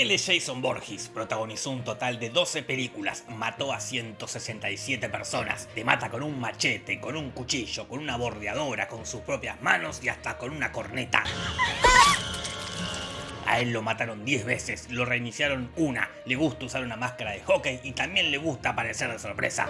Es Jason Borges, protagonizó un total de 12 películas, mató a 167 personas, te mata con un machete, con un cuchillo, con una bordeadora, con sus propias manos y hasta con una corneta. A él lo mataron 10 veces, lo reiniciaron una, le gusta usar una máscara de hockey y también le gusta aparecer de sorpresa.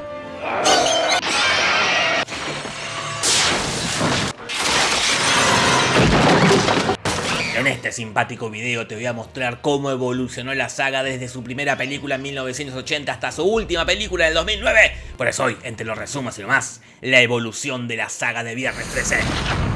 Este simpático video te voy a mostrar cómo evolucionó la saga desde su primera película en 1980 hasta su última película del 2009. Por eso hoy, entre los resumos y más, la evolución de la saga de Viernes 13.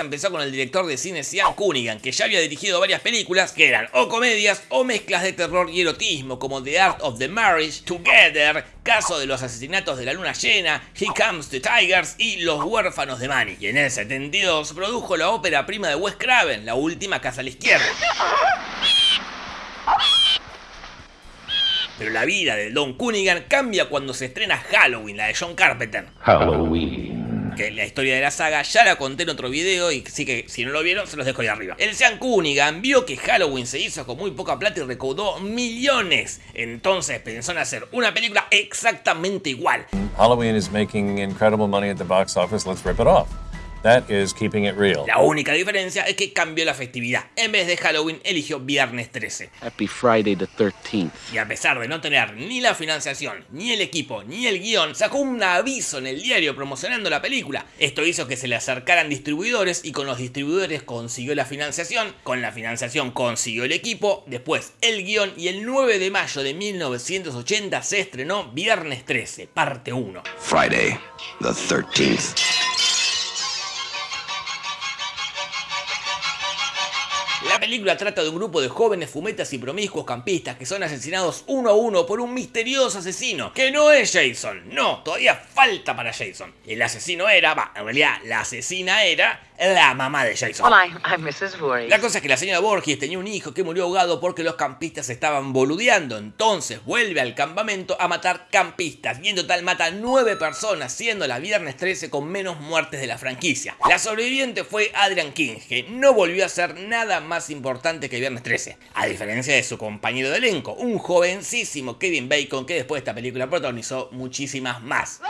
Empezó con el director de cine Sean Cunningham, que ya había dirigido varias películas que eran o comedias o mezclas de terror y erotismo, como The Art of the Marriage, Together, Caso de los asesinatos de la luna llena, He Comes to Tigers y Los huérfanos de Manny. Y en el 72 produjo la ópera prima de Wes Craven, La última casa a la izquierda. Pero la vida de Don Cunningham cambia cuando se estrena Halloween, la de John Carpenter. Halloween. Que la historia de la saga ya la conté en otro video y sí que si no lo vieron se los dejo ahí arriba. El Sean Cunningham vio que Halloween se hizo con muy poca plata y recaudó millones. Entonces pensó en hacer una película exactamente igual. Halloween is making incredible money at the box office. Let's rip it. That is keeping it real. La única diferencia es que cambió la festividad. En vez de Halloween eligió Viernes 13. Happy Friday the 13th. Y a pesar de no tener ni la financiación, ni el equipo, ni el guion, sacó un aviso en el diario promocionando la película. Esto hizo que se le acercaran distribuidores y con los distribuidores consiguió la financiación, con la financiación consiguió el equipo, después el guion y el 9 de mayo de 1980 se estrenó Viernes 13, parte 1. Friday, the 13th. La película trata de un grupo de jóvenes fumetas y promiscuos campistas que son asesinados uno a uno por un misterioso asesino, que no es Jason, no, todavía falta para Jason. El asesino era, va, en realidad la asesina era la mamá de Jason. I, I'm Mrs. Voorhees. La cosa es que la señora Borges tenía un hijo que murió ahogado porque los campistas estaban boludeando. Entonces vuelve al campamento a matar campistas. Y en total mata nueve personas, siendo la viernes 13 con menos muertes de la franquicia. La sobreviviente fue Adrian King, que no volvió a ser nada más importante que viernes 13. A diferencia de su compañero de elenco, un jovencísimo Kevin Bacon que después de esta película protagonizó muchísimas más.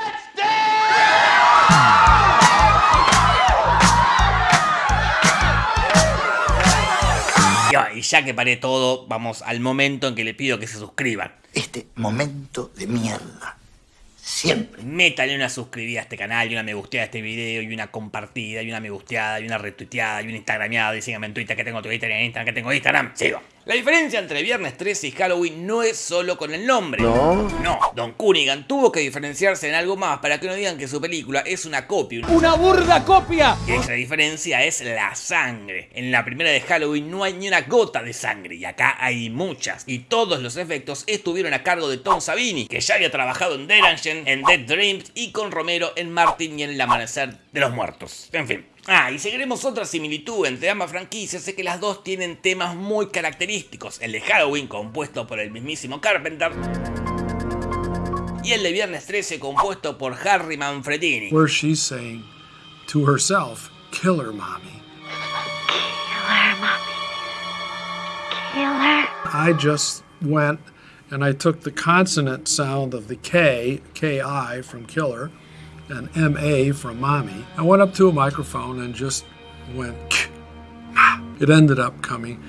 Y ya que paré todo, vamos al momento en que le pido que se suscriban. Este momento de mierda. Siempre. Métale una suscribida a este canal y una me gusteada a este video y una compartida y una me gusteada y una retuiteada y una instagrameada y síganme en Twitter que tengo Twitter y en Instagram que tengo Instagram. Sigo. La diferencia entre Viernes 13 y Halloween no es solo con el nombre. No. No, Don Cunningham tuvo que diferenciarse en algo más para que no digan que su película es una copia. ¡Una burda copia! Y esa diferencia es la sangre. En la primera de Halloween no hay ni una gota de sangre y acá hay muchas. Y todos los efectos estuvieron a cargo de Tom Savini, que ya había trabajado en Derangen, en Dead Dreams y con Romero en Martin y en El Amanecer de los Muertos. En fin. Ah, y seguiremos otra similitud entre ambas franquicias, es que las dos tienen temas muy característicos. El de Halloween, compuesto por el mismísimo Carpenter, y el de Viernes 13, compuesto por Harry Manfredini. where she's saying to herself, kill her, mommy. I just went and I took the consonant sound of the K, K-I from killer, and M-A from mommy. I went up to a microphone and just went, it ended up coming.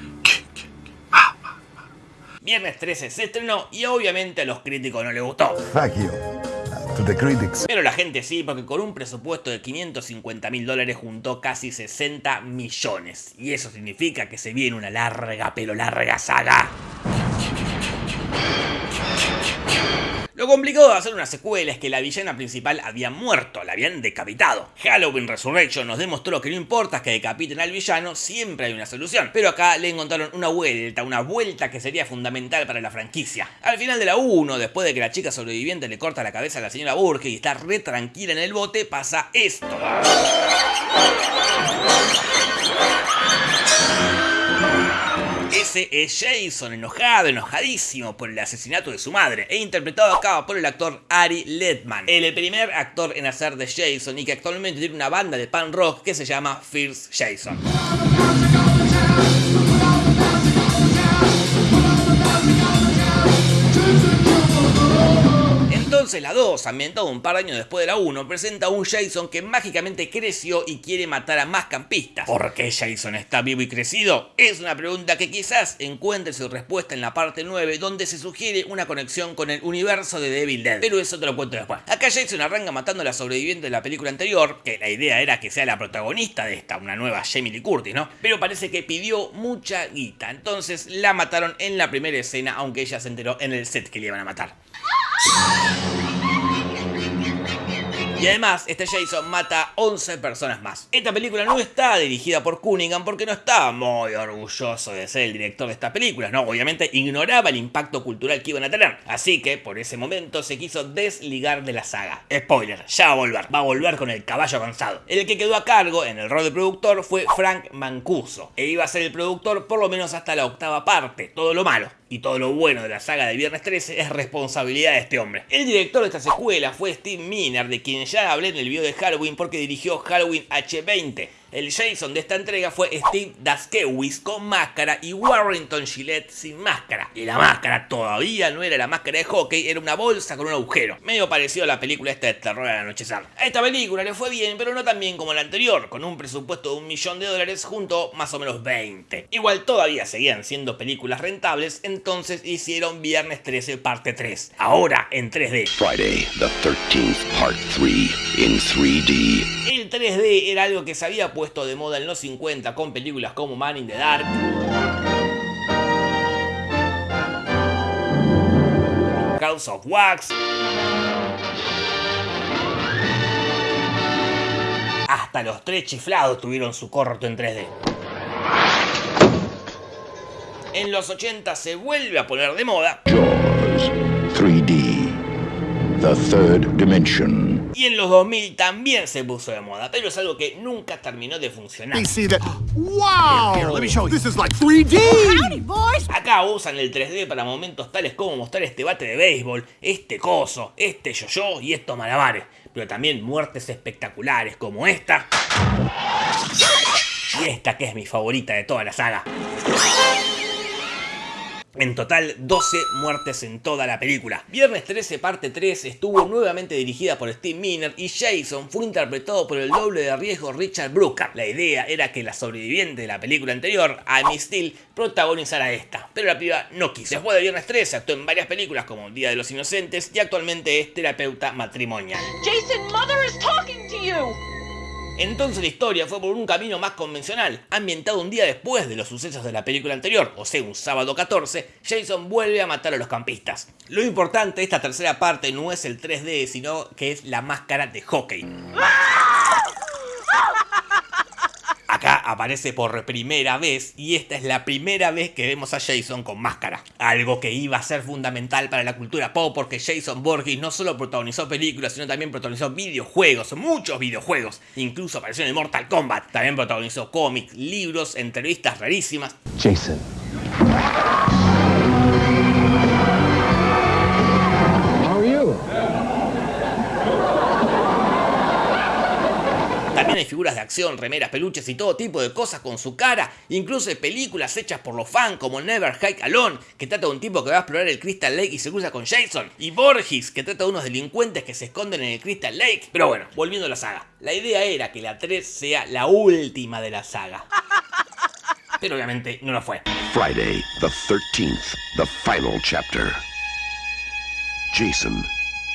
Viernes 13 se estrenó y obviamente a los críticos no les gustó. Fuck you. To the critics. Pero la gente sí, porque con un presupuesto de 550 mil dólares juntó casi 60 millones. Y eso significa que se viene una larga, pero larga saga. Lo complicado de hacer una secuela es que la villana principal había muerto, la habían decapitado. Halloween Resurrection nos demostró que no importa que decapiten al villano, siempre hay una solución. Pero acá le encontraron una vuelta, una vuelta que sería fundamental para la franquicia. Al final de la 1, después de que la chica sobreviviente le corta la cabeza a la señora Burke y está re tranquila en el bote, pasa esto. Ese 13 es Jason, enojado, enojadísimo por el asesinato de su madre, e interpretado acá por el actor Ari Ledman, el primer actor en hacer de Jason y que actualmente tiene una banda de punk rock que se llama Fierce Jason. Entonces la 2, ambientada un par de años después de la 1, presenta a un Jason que mágicamente creció y quiere matar a más campistas. ¿Por qué Jason está vivo y crecido? Es una pregunta que quizás encuentre su respuesta en la parte 9, donde se sugiere una conexión con el universo de Devil Dead. Pero eso te lo cuento después. Acá Jason arranca matando a la sobreviviente de la película anterior, que la idea era que sea la protagonista de esta, una nueva Jamie Lee Curtis, ¿no? Pero parece que pidió mucha guita, entonces la mataron en la primera escena, aunque ella se enteró en el set que le iban a matar. Y además, este Jason mata 11 personas más. Esta película no está dirigida por Cunningham porque no estaba muy orgulloso de ser el director de estas películas, ¿no? Obviamente ignoraba el impacto cultural que iban a tener. Así que, por ese momento, se quiso desligar de la saga. Spoiler, ya va a volver. Va a volver con el caballo avanzado. El que quedó a cargo en el rol de productor fue Frank Mancuso. E iba a ser el productor por lo menos hasta la octava parte. Todo lo malo y todo lo bueno de la saga de Viernes 13 es responsabilidad de este hombre. El director de esta secuela fue Steve Miner, de quien ya hablé en el video de Halloween porque dirigió Halloween H20. El Jason de esta entrega fue Steve Daskewis con máscara y Warrington Gillette sin máscara. Y la máscara todavía no era la máscara de hockey, era una bolsa con un agujero. Medio parecido a la película esta de terror al anochecer. A esta película le fue bien, pero no tan bien como la anterior, con un presupuesto de un millón de dólares junto más o menos 20. Igual todavía seguían siendo películas rentables, entonces hicieron Viernes 13 parte 3. Ahora en 3D. Friday the 13th, part 3 in 3D. El 3D era algo que se había puesto de moda en los 50 con películas como Man in the Dark. House of Wax. Hasta los tres chiflados tuvieron su corto en 3D. En los 80 se vuelve a poner de moda. Jaws 3D. The third dimension. Y en los 2000 también se puso de moda, pero es algo que nunca terminó de funcionar. see that. Wow! let me show you. This is like 3D! Acá usan el 3D para momentos tales como mostrar este bate de béisbol, este coso, este yo-yo y estos malabares. Pero también muertes espectaculares como esta. Y esta que es mi favorita de toda la saga. En total, 12 muertes en toda la película. Viernes 13 parte 3 estuvo nuevamente dirigida por Steve Miner y Jason fue interpretado por el doble de riesgo Richard Brooker. La idea era que la sobreviviente de la película anterior, Amy Steele, protagonizara esta, pero la piba no quiso. Después de Viernes 13 actuó en varias películas como Día de los Inocentes y actualmente es terapeuta matrimonial. Jason, mother is talking to you. Entonces la historia fue por un camino más convencional, ambientado un día después de los sucesos de la película anterior, o sea, un sábado 14, Jason vuelve a matar a los campistas. Lo importante de esta tercera parte no es el 3D, sino que es la máscara de hockey. Acá aparece por primera vez y esta es la primera vez que vemos a Jason con máscara. Algo que iba a ser fundamental para la cultura pop porque Jason Borges no solo protagonizó películas, sino también protagonizó videojuegos, muchos videojuegos. Incluso apareció en Mortal Kombat. También protagonizó cómics, libros, entrevistas rarísimas. Jason. También figuras de acción, remeras, peluches y todo tipo de cosas con su cara. Incluso películas hechas por los fans como Never Hike Alone, que trata de un tipo que va a explorar el Crystal Lake y se cruza con Jason. Y Borges, que trata de unos delincuentes que se esconden en el Crystal Lake. Pero bueno, volviendo a la saga. La idea era que la 3 sea la última de la saga. Pero obviamente no lo fue. Friday the 13th, the final chapter. Jason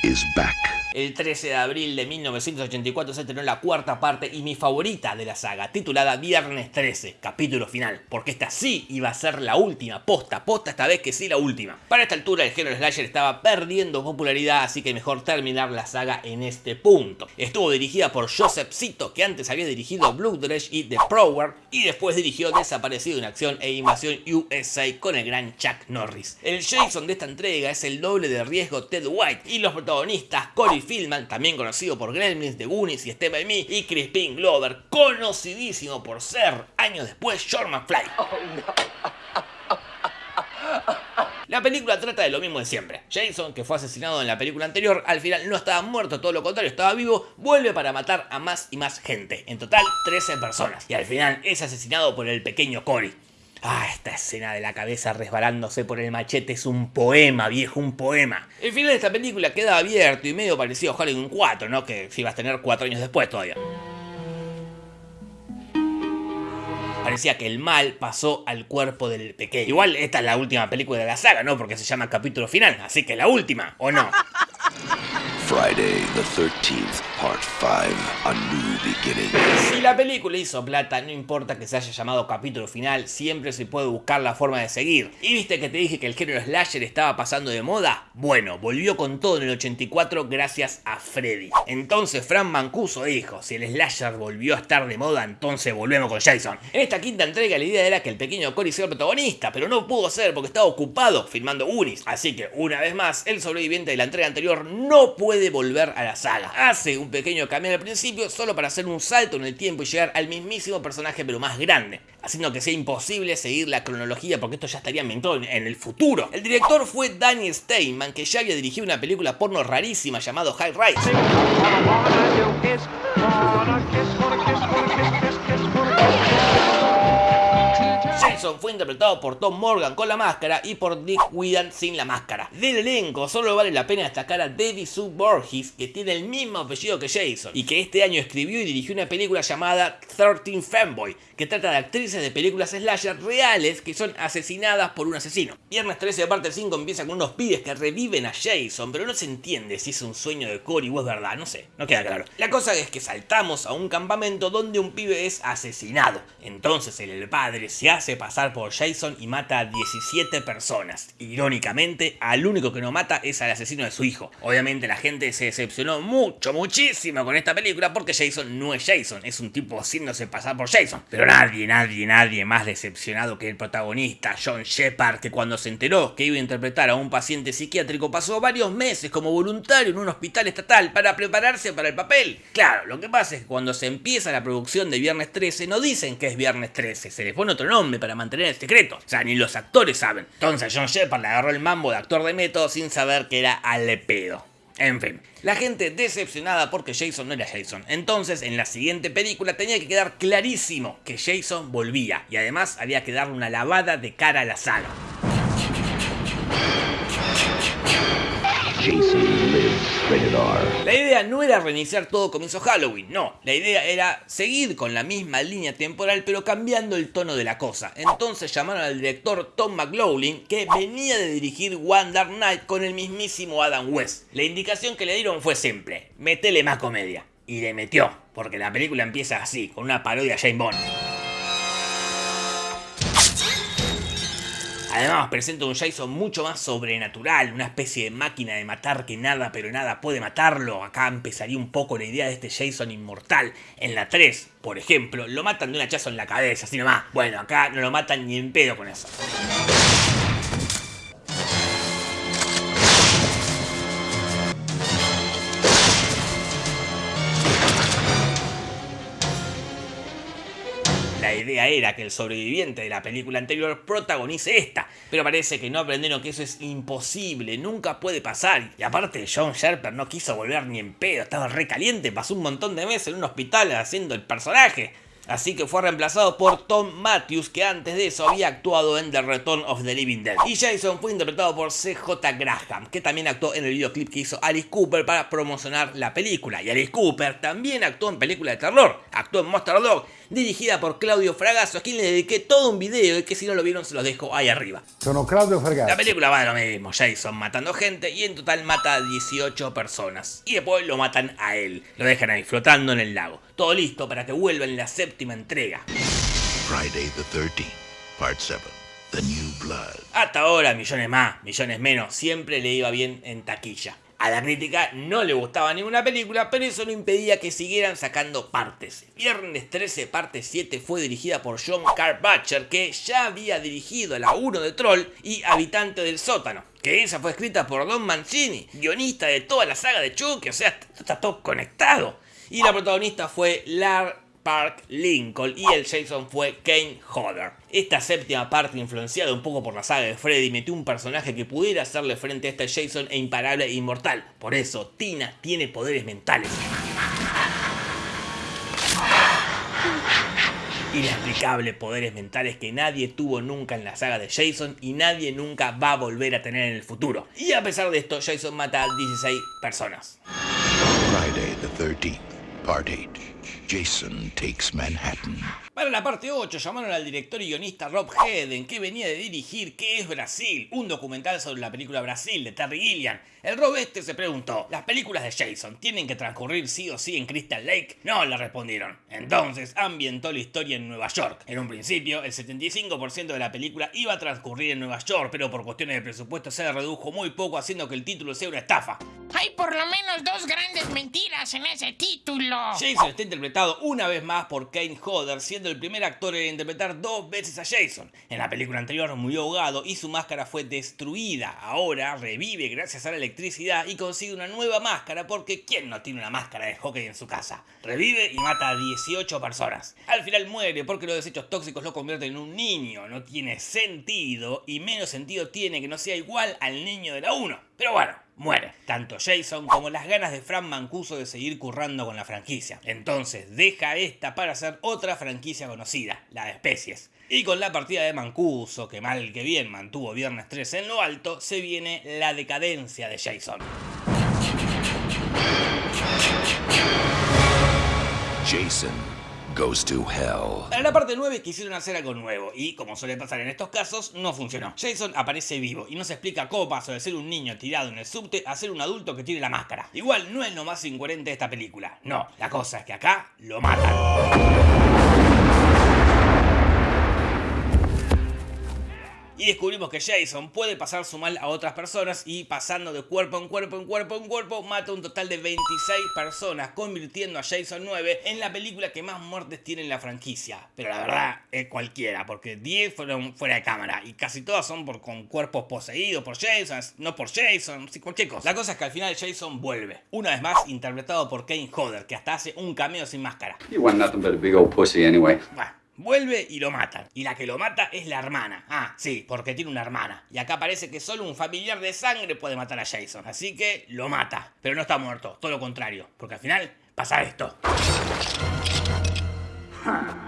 is back. El 13 de abril de 1984 se estrenó la cuarta parte y mi favorita de la saga, titulada Viernes 13, capítulo final, porque esta sí iba a ser la última, posta, posta esta vez que sí la última. Para esta altura el género slasher estaba perdiendo popularidad, así que mejor terminar la saga en este punto. Estuvo dirigida por Joseph Zito, que antes había dirigido Blue Dredge y The Prower, y después dirigió Desaparecido en Acción e Invasión USA con el gran Chuck Norris. El Jason de esta entrega es el doble de riesgo Ted White, y los protagonistas Corey Feldman, también conocido por Gremlins, The Goonies y Step By Me, y Crispin Glover, conocidísimo por ser, años después, Sean McFly. La película trata de lo mismo de siempre. Jason, que fue asesinado en la película anterior, al final no estaba muerto, todo lo contrario, estaba vivo, vuelve para matar a más y más gente. En total, 13 personas. Y al final es asesinado por el pequeño Cory. Ah, esta escena de la cabeza resbalándose por el machete es un poema, viejo, un poema. El final de esta película queda abierto y medio parecido a Halloween 4, ¿no? Que si vas a tener 4 años después todavía. Parecía que el mal pasó al cuerpo del pequeño. Igual esta es la última película de la saga, ¿no? Porque se llama capítulo final, así que la última, ¿o no? Friday the 13th, Part 5, A New Beginning. Si la película hizo plata, no importa que se haya llamado capítulo final, siempre se puede buscar la forma de seguir. ¿Y viste que te dije que el género slasher estaba pasando de moda? Bueno, volvió con todo en el 84 gracias a Freddy. Entonces Fran Mancuso dijo, si el slasher volvió a estar de moda, entonces volvemos con Jason. En esta quinta entrega la idea era que el pequeño Cory sea el protagonista, pero no pudo ser porque estaba ocupado filmando Unis. Así que una vez más, el sobreviviente de la entrega anterior no puede volver a la saga. Hace un pequeño cambio al principio solo para hacer un salto en el tiempo y llegar al mismísimo personaje pero más grande, haciendo que sea imposible seguir la cronología porque esto ya estaría ambientado en- en el futuro. El director fue Danny Steinman, que ya había dirigido una película porno rarísima llamado High Rise. Jason fue interpretado por Tom Morgan con la máscara y por Dick Whelan sin la máscara. Del elenco solo vale la pena destacar a Debbie Sue Borges, que tiene el mismo apellido que Jason, y que este año escribió y dirigió una película llamada 13 Fanboy, que trata de actrices de películas slasher reales que son asesinadas por un asesino. Viernes 13 de parte 5 empieza con unos pibes que reviven a Jason, pero no se entiende si es un sueño de Cory o es verdad, no sé, no queda claro. La cosa es que saltamos a un campamento donde un pibe es asesinado. Entonces el padre se hace pasar por Jason y mata a 17 personas. Irónicamente, al único que no mata es al asesino de su hijo. Obviamente la gente se decepcionó mucho, muchísimo con esta película porque Jason no es Jason, es un tipo haciéndose pasar por Jason. Pero nadie, nadie, nadie más decepcionado que el protagonista, John Shepard, que cuando se enteró que iba a interpretar a un paciente psiquiátrico pasó varios meses como voluntario en un hospital estatal para prepararse para el papel. Claro, lo que pasa es que cuando se empieza la producción de Viernes 13 no dicen que es Viernes 13, se le pone otro nombre para mantener el secreto. O sea, ni los actores saben. Entonces John Shepard le agarró el mambo de actor de método sin saber que era al pedo. En fin, la gente decepcionada porque Jason no era Jason. Entonces, en la siguiente película tenía que quedar clarísimo que Jason volvía. Y además había que darle una lavada de cara a la saga. Jason lives. La idea no era reiniciar todo comienzo Halloween, no. La idea era seguir con la misma línea temporal pero cambiando el tono de la cosa. Entonces llamaron al director Tom McLaughlin que venía de dirigir One Dark Night con el mismísimo Adam West. La indicación que le dieron fue simple, metele más comedia. Y le metió, porque la película empieza así, con una parodia a Jane Bond. Además presenta un Jason mucho más sobrenatural, una especie de máquina de matar que nada pero nada puede matarlo. Acá empezaría un poco la idea de este Jason inmortal. En la 3, por ejemplo, lo matan de un hachazo en la cabeza, así nomás. Bueno, acá no lo matan ni en pedo con eso. La idea era que el sobreviviente de la película anterior protagonice esta, pero parece que no aprendieron que eso es imposible, nunca puede pasar. Y aparte, John Sherper no quiso volver ni en pedo, estaba recaliente, pasó un montón de meses en un hospital haciendo el personaje. Así que fue reemplazado por Tom Matthews, que antes de eso había actuado en The Return of the Living Dead. Y Jason fue interpretado por CJ Graham, que también actuó en el videoclip que hizo Alice Cooper para promocionar la película. Y Alice Cooper también actuó en películas de terror. Actuó en Monster Dog, dirigida por Claudio Fragasso, a quien le dediqué todo un video y que si no lo vieron se los dejo ahí arriba. Sono Claudio La Fergazzi. película va de lo mismo, Jason matando gente y en total mata a 18 personas. Y después lo matan a él, lo dejan ahí flotando en el lago. Todo listo para que vuelva en la séptima entrega. Friday the 13th, Part 7, The New Blood. Hasta ahora, millones más, millones menos, siempre le iba bien en taquilla. A la crítica no le gustaba ninguna película, pero eso no impedía que siguieran sacando partes. Viernes 13, parte 7 fue dirigida por John Carpenter, que ya había dirigido la 1 de Troll y Habitante del Sótano. Que esa fue escrita por Don Mancini, guionista de toda la saga de Chucky, o sea, está todo conectado. Y la protagonista fue Lar Park Lincoln y el Jason fue Kane Hodder. Esta séptima parte, influenciada un poco por la saga de Freddy, metió un personaje que pudiera hacerle frente a este Jason e imparable e inmortal. Por eso, Tina tiene poderes mentales. Inexplicable poderes mentales que nadie tuvo nunca en la saga de Jason y nadie nunca va a volver a tener en el futuro. Y a pesar de esto, Jason mata a 16 personas. Friday the 13th, Part 8. Jason takes Manhattan. Para la parte 8 llamaron al director y guionista Rob Hedden, que venía de dirigir ¿Qué es Brasil? Un documental sobre la película Brasil de Terry Gilliam. El Rob este se preguntó, ¿las películas de Jason tienen que transcurrir sí o sí en Crystal Lake? No, le respondieron. Entonces ambientó la historia en Nueva York. En un principio, el 75% de la película iba a transcurrir en Nueva York, pero por cuestiones de presupuesto se redujo muy poco haciendo que el título sea una estafa. Hay por lo menos dos grandes mentiras en ese título. Jason está interpretado una vez más por Kane Hodder, siendo el primer actor en interpretar dos veces a Jason. En la película anterior murió ahogado y su máscara fue destruida. Ahora revive gracias a la electricidad y consigue una nueva máscara porque ¿quién no tiene una máscara de hockey en su casa? Revive y mata a 18 personas. Al final muere porque los desechos tóxicos lo convierten en un niño. No tiene sentido y menos sentido tiene que no sea igual al niño de la 1. Pero bueno, muere. Tanto Jason como las ganas de Fran Mancuso de seguir currando con la franquicia. Entonces deja esta para hacer otra franquicia conocida, la de especies. Y con la partida de Mancuso, que mal que bien mantuvo Viernes 3 en lo alto, se viene la decadencia de Jason. Jason goes to hell. Para la parte 9 quisieron hacer algo nuevo y, como suele pasar en estos casos, no funcionó. Jason aparece vivo y no se explica cómo pasó de ser un niño tirado en el subte a ser un adulto que tiene la máscara. Igual no es lo más incoherente de esta película. No, la cosa es que acá lo matan. Y descubrimos que Jason puede pasar su mal a otras personas y pasando de cuerpo en cuerpo en cuerpo en cuerpo mata un total de 26 personas, convirtiendo a Jason 9 en la película que más muertes tiene en la franquicia. Pero la verdad es cualquiera, porque 10 fueron fuera de cámara y casi todas son por, con cuerpos poseídos por Jason, no por Jason, sí, cualquier cosa. La cosa es que al final Jason vuelve, una vez más interpretado por Kane Hodder, que hasta hace un cameo sin máscara. You want nothing but a big old pussy anyway. Bueno, Vuelve y lo matan. Y la que lo mata es la hermana. Ah, sí, porque tiene una hermana. Y acá parece que solo un familiar de sangre puede matar a Jason. Así que lo mata. Pero no está muerto, todo lo contrario. Porque al final pasa esto.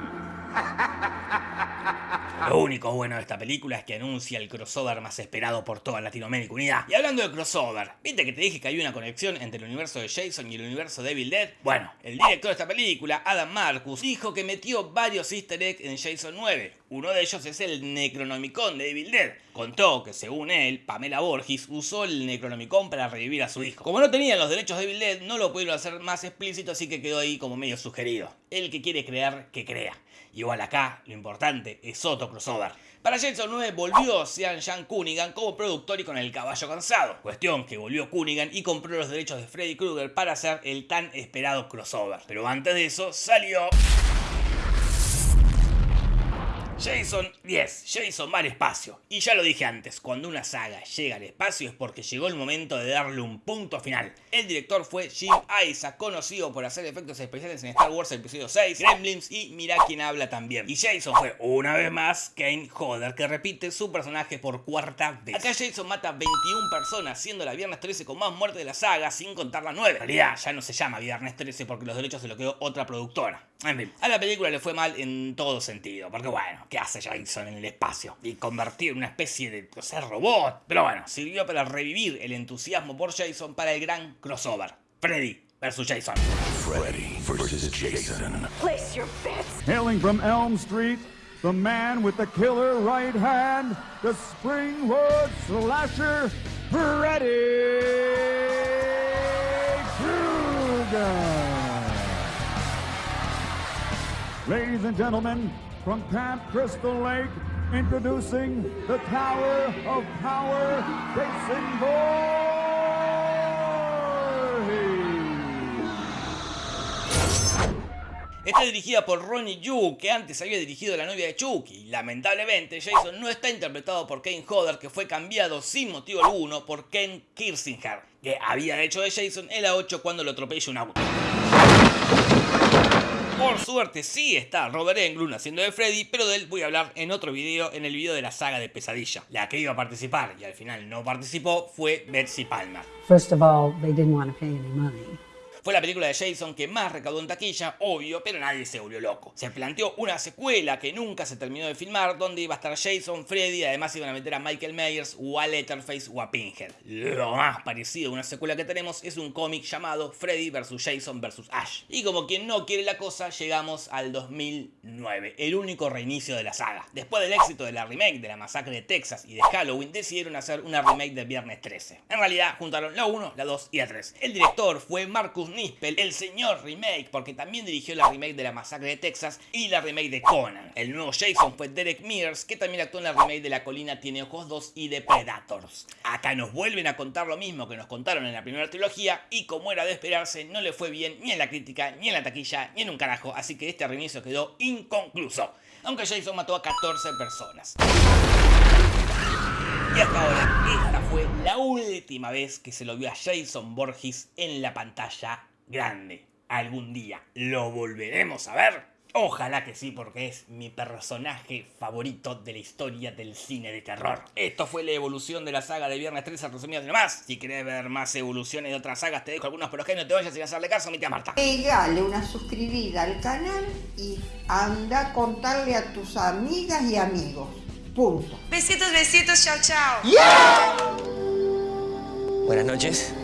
Lo único bueno de esta película es que anuncia el crossover más esperado por toda Latinoamérica Unida. Y hablando de crossover, ¿viste que te dije que hay una conexión entre el universo de Jason y el universo de Evil Dead? Bueno, el director de esta película, Adam Marcus, dijo que metió varios easter eggs en Jason 9. Uno de ellos es el Necronomicon de Evil Dead. Contó que según él, Pamela Borges usó el Necronomicon para revivir a su hijo. Como no tenían los derechos de Evil Dead, no lo pudieron hacer más explícito, así que quedó ahí como medio sugerido. El que quiere creer, que crea. Igual acá, lo importante es otro crossover. Para Jason 9 volvió Sean Jan Cunningham como productor y con el caballo cansado. Cuestión que volvió Cunningham y compró los derechos de Freddy Krueger para hacer el tan esperado crossover. Pero antes de eso salió... Jason 10, Jason va al espacio. Y ya lo dije antes, cuando una saga llega al espacio es porque llegó el momento de darle un punto final. El director fue Jim Isaac, conocido por hacer efectos especiales en Star Wars Episodio 6, Gremlins y Mira quién habla también. Y Jason fue una vez más Kane Hodder, que repite su personaje por cuarta vez. Acá Jason mata 21 personas, siendo la Viernes 13 con más muerte de la saga, sin contar la 9. En realidad ya no se llama Viernes 13 porque los derechos se lo quedó otra productora. En fin, a la película le fue mal en todo sentido, porque bueno, ¿qué hace Jason en el espacio? Y convertir en una especie de o sea, robot. Pero bueno, sirvió para revivir el entusiasmo por Jason para el gran crossover. Freddy vs. Jason. Freddy versus Jason. Place your bets. Hailing from Elm Street, the man with the killer right hand, the Springwood slasher, Freddy Krueger. Ladies and gentlemen, from Camp Crystal Lake, introducing the Tower of Power, Jason Voorhees. Está dirigida por Ronnie Yu, que antes había dirigido La novia de Chucky. Lamentablemente, Jason no está interpretado por Kane Hodder, que fue cambiado sin motivo alguno por Ken Kirsinger, que había hecho de Jason en la 8 cuando lo atropella un auto. Por suerte sí está Robert Englund haciendo de Freddy, pero de él voy a hablar en otro video, en el video de la saga de Pesadilla. La que iba a participar y al final no participó fue Betsy Palmer. Fue la película de Jason que más recaudó en taquilla, obvio, pero nadie se volvió loco. Se planteó una secuela que nunca se terminó de filmar, donde iba a estar Jason, Freddy, además iban a meter a Michael Myers o a Letterface o a Pinhead. Lo más parecido a una secuela que tenemos es un cómic llamado Freddy vs. Jason vs. Ash. Y como quien no quiere la cosa, llegamos al 2009, el único reinicio de la saga. Después del éxito de la remake de la masacre de Texas y de Halloween, decidieron hacer una remake de Viernes 13. En realidad, juntaron la 1, la 2 y la 3. El director fue Marcus Nispel, el señor remake, porque también dirigió la remake de la masacre de Texas y la remake de Conan. El nuevo Jason fue Derek Mears, que también actuó en la remake de La Colina Tiene Ojos 2 y de Predators. Acá nos vuelven a contar lo mismo que nos contaron en la primera trilogía y como era de esperarse, no le fue bien ni en la crítica, ni en la taquilla, ni en un carajo, así que este reinicio quedó inconcluso. Aunque Jason mató a 14 personas. Y hasta ahora, esta fue la última vez que se lo vio a Jason Borges en la pantalla grande. Algún día lo volveremos a ver. Ojalá que sí, porque es mi personaje favorito de la historia del cine de terror. Esto fue la evolución de la saga de Viernes 13 resumido de más. Si querés ver más evoluciones de otras sagas, te dejo algunos por los que no te vayas sin hacerle caso a mi tía Marta. Pegale una suscribida al canal y anda a contarle a tus amigas y amigos. Punto. Besitos, besitos, chao, chao. Buenas noches.